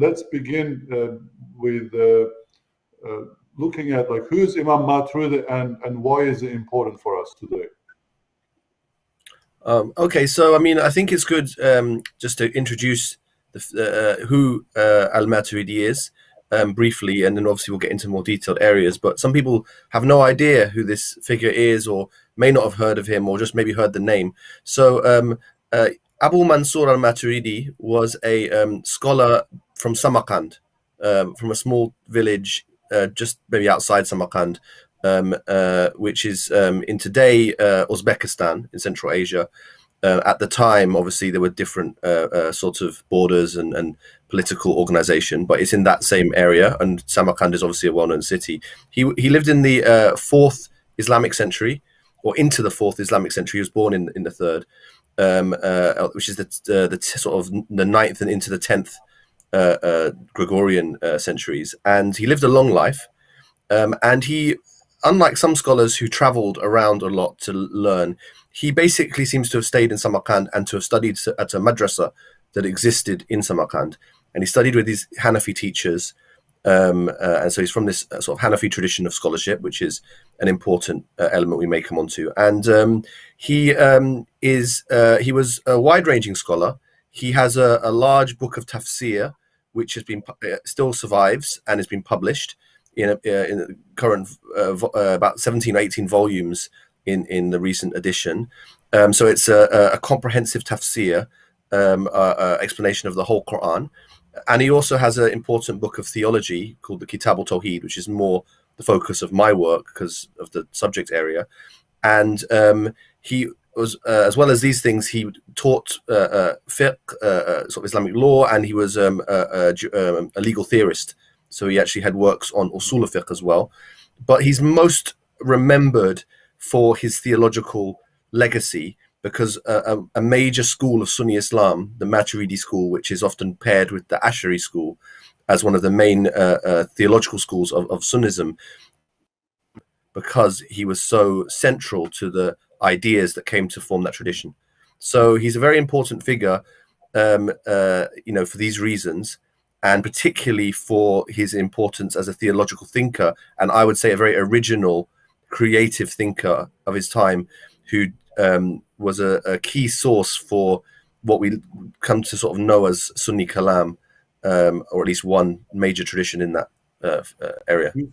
let's begin uh, with uh, looking at like who's Imam Maturidi and and why is it important for us today. Um, okay, so I mean, I think it's good um, just to introduce the, uh, who uh, Al Maturidi is um, briefly, and then obviously we'll get into more detailed areas. But some people have no idea who this figure is, or may not have heard of him, or just maybe heard the name. So um, uh, Abu Mansur al Maturidi was a um, scholar from Samarkand, um, from a small village uh, just maybe outside Samarkand, um, uh, which is um, in today uh, Uzbekistan in Central Asia. Uh, at the time, obviously, there were different uh, sorts of borders and, and, political organization, but it's in that same area. And Samarkand is obviously a well-known city. He he lived in the fourth Islamic century, or into the fourth Islamic century. He was born in in the third, um, which is the the sort of the ninth and into the tenth Gregorian centuries. And he lived a long life. Um, and he unlike some scholars who traveled around a lot to learn, he basically seems to have stayed in Samarkand and to have studied at a madrasa that existed in Samarkand. And he studied with these Hanafi teachers. Um, uh, and so he's from this uh, sort of Hanafi tradition of scholarship, which is an important uh, element we may come on to. And um, he um, is uh, he was a wide-ranging scholar. He has a, a, large book of tafsir, which has been uh, still survives and has been published in, a, uh, in the current uh, uh, about 17 or 18 volumes in, in the recent edition. Um, so it's a, a comprehensive tafsir um, explanation of the whole Quran. And he also has an important book of theology called the Kitab al Tawheed, which is more the focus of my work because of the subject area. And um, he was, uh, as well as these things, he taught uh, uh, fiqh, sort of Islamic law, and he was um, a, a, um, a, legal theorist so he actually had works on usul fiqh as well. But he's most remembered for his theological legacy because a, a, a, major school of Sunni Islam, the Maturidi school, which is often paired with the Ash'ari school as one of the main uh, uh, theological schools of, of Sunnism, because he was so central to the ideas that came to form that tradition. So he's a very important figure, um, uh, you know, for these reasons and particularly for his importance as a theological thinker, and I would say a very original, creative thinker of his time, who um, was a, a, key source for what we come to sort of know as Sunni Kalam, um, or at least one major tradition in that uh, uh, area.